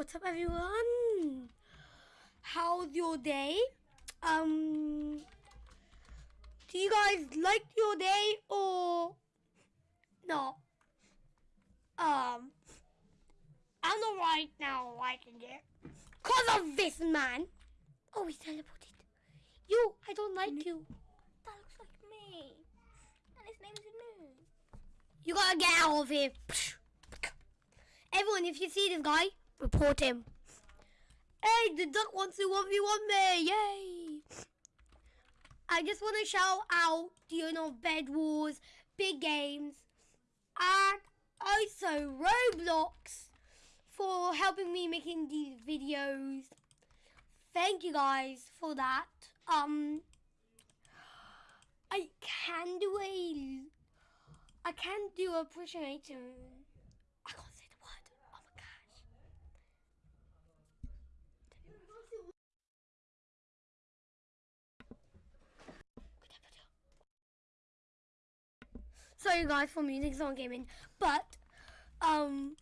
What's up, everyone? How's your day? Um, do you guys like your day or not? Um, I'm not right now liking it because of this man. Oh, he's teleported. You, I don't like you. That looks like me. And his name's Anu. You gotta get out of here. Everyone, if you see this guy, report him. Hey, the duck wants to 1v1 me. Yay. I just want to shout out, you know, Bed Wars, Big Games, and also Roblox for helping me making these videos. Thank you guys for that. Um, I can do a I can do appreciation. I Sorry guys for music song gaming, but um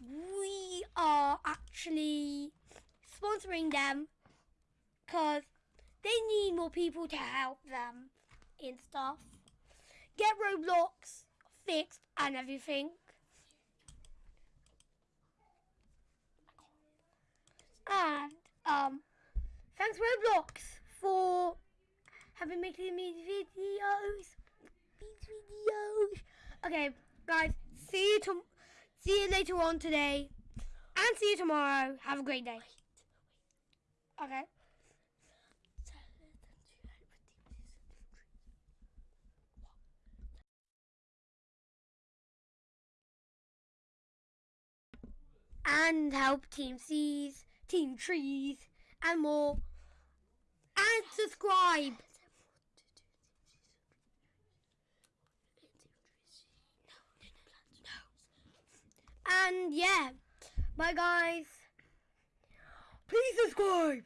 we are actually sponsoring them because they need more people to help them in stuff get Roblox fixed and everything. And um, thanks Roblox for having making me videos. These videos. Okay, guys, see you to see you later on today, and see you tomorrow. Have a great day. Okay. and help Team Seas, Team Trees, and more. And subscribe. And yeah, bye guys. Please subscribe.